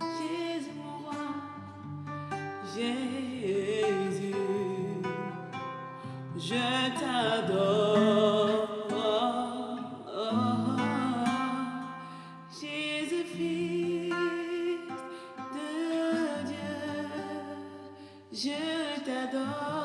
Jésus roi, Jésus, je t'adore, Jésus, fils de Dieu, je t'adore.